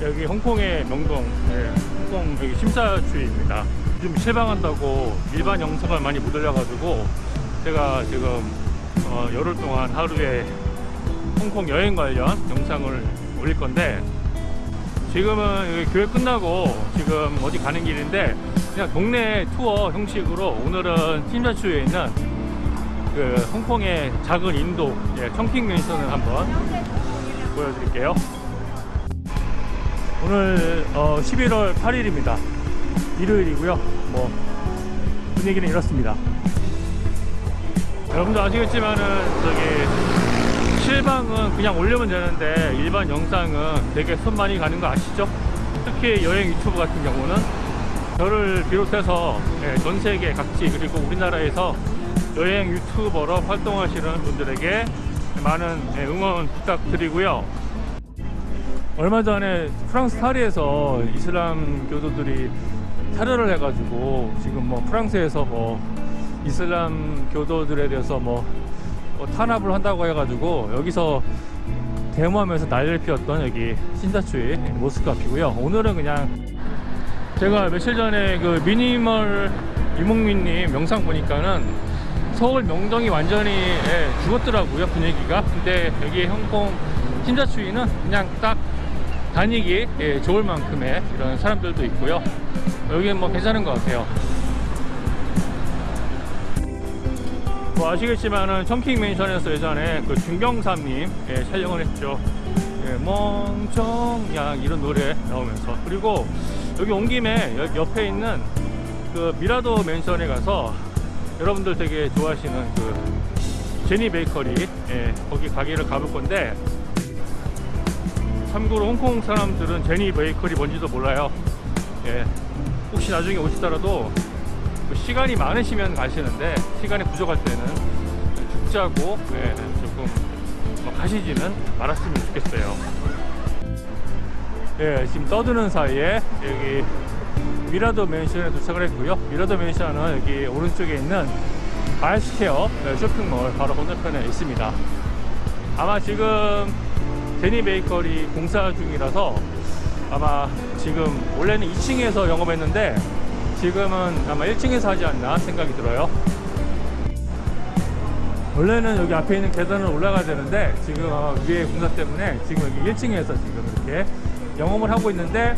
여기 홍콩의 명동, 예, 홍콩 여기 심사추입니다. 좀 실망한다고 일반 영상을 많이 못 올려가지고 제가 지금 어, 열흘 동안 하루에 홍콩 여행 관련 영상을 올릴 건데 지금은 교회 끝나고 지금 어디 가는 길인데 그냥 동네 투어 형식으로 오늘은 팀자추에 있는 그 홍콩의 작은 인도 예, 청킹 맨션을 한번 보여드릴게요. 오늘 어, 11월 8일입니다. 일요일이고요. 뭐 분위기는 이렇습니다. 여러분도 아시겠지만은 저기 실방은 그냥 올리면 되는데 일반 영상은 되게 손 많이 가는 거 아시죠? 특히 여행 유튜브 같은 경우는 저를 비롯해서 예, 전 세계 각지 그리고 우리나라에서 여행 유튜버로 활동하시는 분들에게 많은 예, 응원 부탁드리고요. 얼마 전에 프랑스 파리에서 이슬람 교도들이 테러를 해가지고 지금 뭐 프랑스에서 뭐 이슬람 교도들에 대해서 뭐, 뭐 탄압을 한다고 해가지고 여기서 데모하면서 난리를 피웠던 여기 신사추이 모스크 앞이고요. 오늘은 그냥 제가 며칠 전에 그 미니멀 이몽민님 영상 보니까는 서울 명동이 완전히 예, 죽었더라고요 분위기가. 근데 여기 홍콩 신사추이는 그냥 딱 다니기 예, 좋을 만큼의 이런 사람들도 있고요. 여기는 뭐 괜찮은 것 같아요. 뭐 아시겠지만은 청킹 맨션에서 예전에 그 중경삼님 예, 촬영을 했죠. 예, 멍청양 이런 노래 나오면서 그리고 여기 온 김에 여- 옆에 있는 그 미라도 맨션에 가서 여러분들 되게 좋아하시는 그 제니 베이커리 예, 거기 가게를 가볼 건데 참고로 홍콩 사람들은 제니 베이커리 뭔지도 몰라요. 예, 혹시 나중에 오시더라도 뭐 시간이 많으시면 가시는데 시간이 부족할 때는 죽자고 예, 조금 뭐 가시지는 말았으면 좋겠어요. 예, 지금 떠드는 사이에 여기 미라도 맨션에 도착을 했고요. 미라도 맨션은 여기 오른쪽에 있는 아이스케어 쇼핑몰 바로 건너편에 있습니다. 아마 지금 제니 베이커리 공사 중이라서 아마 지금 원래는 2층에서 영업했는데 지금은 아마 1층에서 하지 않나 생각이 들어요. 원래는 여기 앞에 있는 계단을 올라가야 되는데 지금 아마 위에 공사 때문에 지금 여기 1층에서 지금 이렇게 영업을 하고 있는데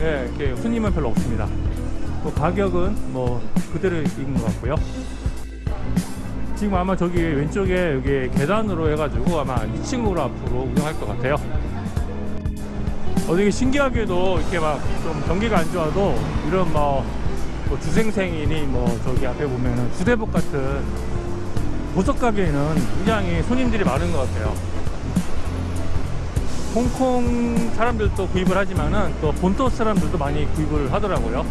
예, 이렇게 손님은 별로 없습니다. 뭐 가격은 뭐 그대로인 것 같고요. 지금 아마 저기 왼쪽에 여기 계단으로 해가지고 아마 2층으로 앞으로 운영할 것 같아요. 어, 되게 신기하게도 이렇게 막 좀 경기가 안 좋아도 이런 뭐, 뭐 주생생이니 뭐 저기 앞에 보면은 주대복 같은 보석 가게에는 굉장히 손님들이 많은 것 같아요. 홍콩 사람들도 구입을 하지만은 또 본토 사람들도 많이 구입을 하더라고요.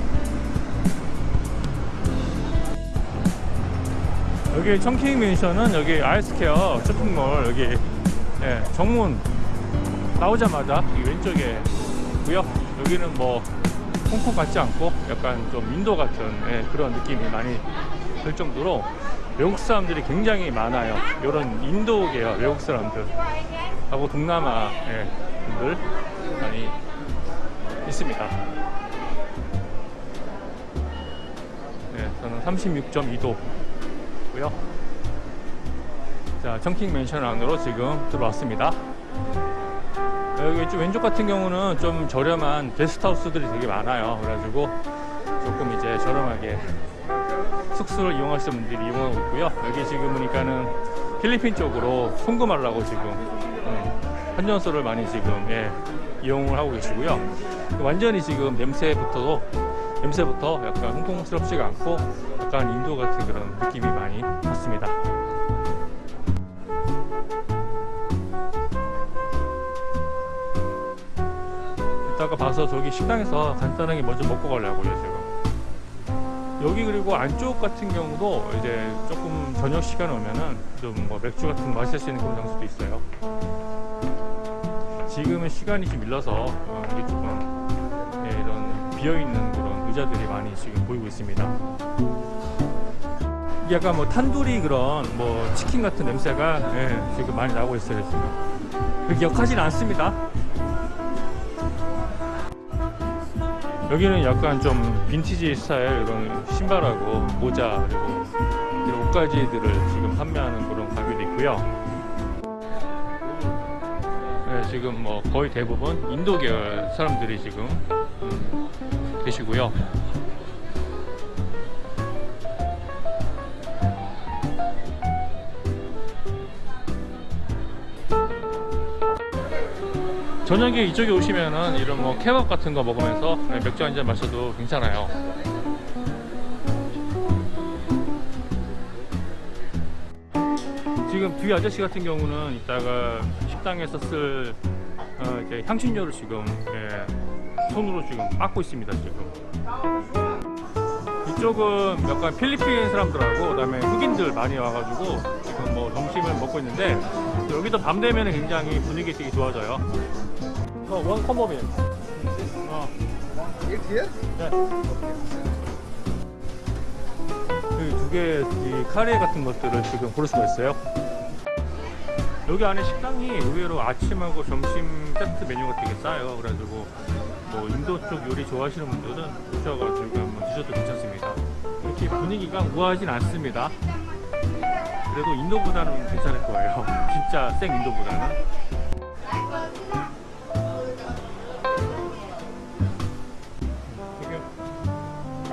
여기 청킹 맨션은 여기 아이스케어 쇼핑몰 여기 예, 정문 나오자마자 이 왼쪽에 있고요. 여기는 뭐 홍콩 같지 않고 약간 좀 인도 같은 예, 그런 느낌이 많이 들 정도로 외국 사람들이 굉장히 많아요. 이런 인도 계열 외국 사람들 하고 동남아 예, 분들 많이 있습니다. 네, 저는 36.2도 고요. 자, 청킹 맨션 안으로 지금 들어왔습니다. 여기 좀 왼쪽 같은 경우는 좀 저렴한 게스트하우스들이 되게 많아요. 그래가지고 조금 이제 저렴하게 숙소를 이용하시는 분들이 이용하고 있고요. 여기 지금 보니까는 필리핀 쪽으로 송금하려고 지금 음, 환전소를 많이 지금 예, 이용을 하고 계시고요. 완전히 지금 냄새부터도 냄새부터 약간 홍콩스럽지가 않고 약간 인도 같은 그런 느낌이 많이 났습니다. 이따가 봐서 저기 식당에서 간단하게 먼저 먹고 가려고요 지금. 여기 그리고 안쪽 같은 경우도 이제 조금 저녁 시간 오면은 좀 뭐 맥주 같은 거 마실 수 있는 장소도 있어요. 지금은 시간이 좀 밀려서 어, 이게 조금 예, 이런 비어 있는 의자들이 많이 지금 보이고 있습니다. 약간 뭐 탄두리 그런 뭐 치킨 같은 냄새가 예, 지금 많이 나고 있어요 지금. 역하진 않습니다. 여기는 약간 좀 빈티지 스타일 이런 신발하고 모자 그리고 이런 옷가지들을 지금 판매하는 그런 가게도 있고요. 네, 지금 뭐 거의 대부분 인도 계열 사람들이 지금 음, 계시고요. 저녁에 이쪽에 오시면은 이런 뭐 케밥 같은 거 먹으면서 네, 맥주 한 잔 마셔도 괜찮아요. 지금 뒤 아저씨 같은 경우는 이따가 식당에서 쓸 어, 이제 향신료를 지금 예, 손으로 지금 빻고 있습니다 지금. 이쪽은 약간 필리핀 사람들하고 그다음에 흑인들 많이 와가지고 지금 뭐 점심을 먹고 있는데 여기도 밤 되면 굉장히 분위기 되게 좋아져요. 어, 원 컴버빈. 어. Here? 네. 두개 이 카레 같은 것들을 지금 고를 수가 있어요. 여기 안에 식당이 의외로 아침하고 점심 세트 메뉴가 되게 싸요. 그래가지고 뭐 인도 쪽 요리 좋아하시는 분들은 오셔가지고 한번 드셔도 괜찮습니다. 이렇게 분위기가 우아하진 않습니다. 그래도 인도보다는 괜찮을 거예요. 진짜 생 인도보다는.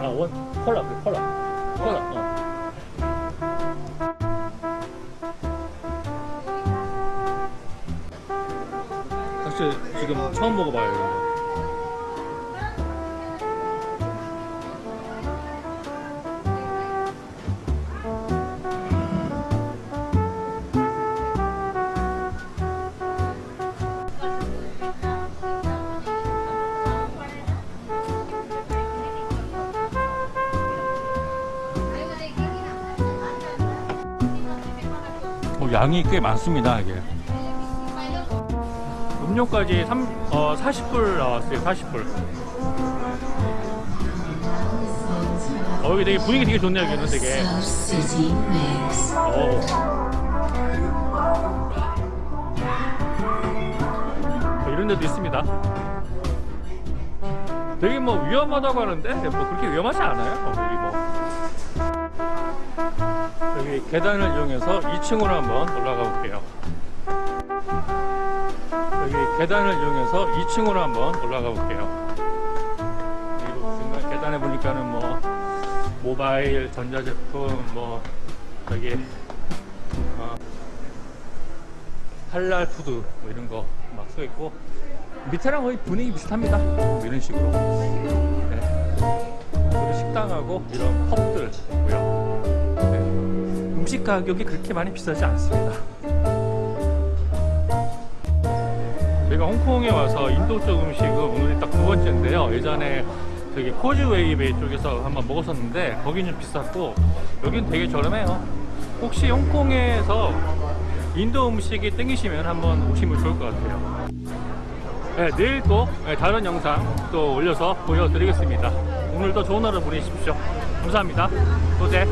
아원 콜라 그 콜라 콜라 어. 사실 지금 처음 먹어봐요 양이 꽤 많습니다 이게. 음료까지 3, 어, 40불 나왔어요 40불. 어, 여기 되게 분위기 되게 좋네요 여기는 되게. 어. 어, 이런 데도 있습니다. 되게 뭐 위험하다고 하는데? 뭐 그렇게 위험하지 않아요 어, 여기 뭐 여기 계단을 이용해서 2층으로 한번 올라가 볼게요 여기 계단을 이용해서 2층으로 한번 올라가 볼게요 그리고 계단에 보니까는 뭐 모바일 전자제품 뭐 저기 어, 할랄 푸드 뭐 이런 거 막 써 있고 밑에랑 거의 분위기 비슷합니다 뭐 이런 식으로 네. 식당하고 이런 펍들 있고요 네. 음식 가격이 그렇게 많이 비싸지 않습니다. 저희가 홍콩에 와서 인도 쪽 음식은 오늘이 딱 두 번째인데요. 예전에 저기 코즈웨이베이 쪽에서 한번 먹었었는데 거기는 좀 비쌌고 여긴 되게 저렴해요. 혹시 홍콩에서 인도 음식이 땡기시면 한번 오시면 좋을 것 같아요. 네, 내일 또 네, 다른 영상 또 올려서 보여드리겠습니다. 오늘도 좋은 하루 보내십시오. 감사합니다. 또제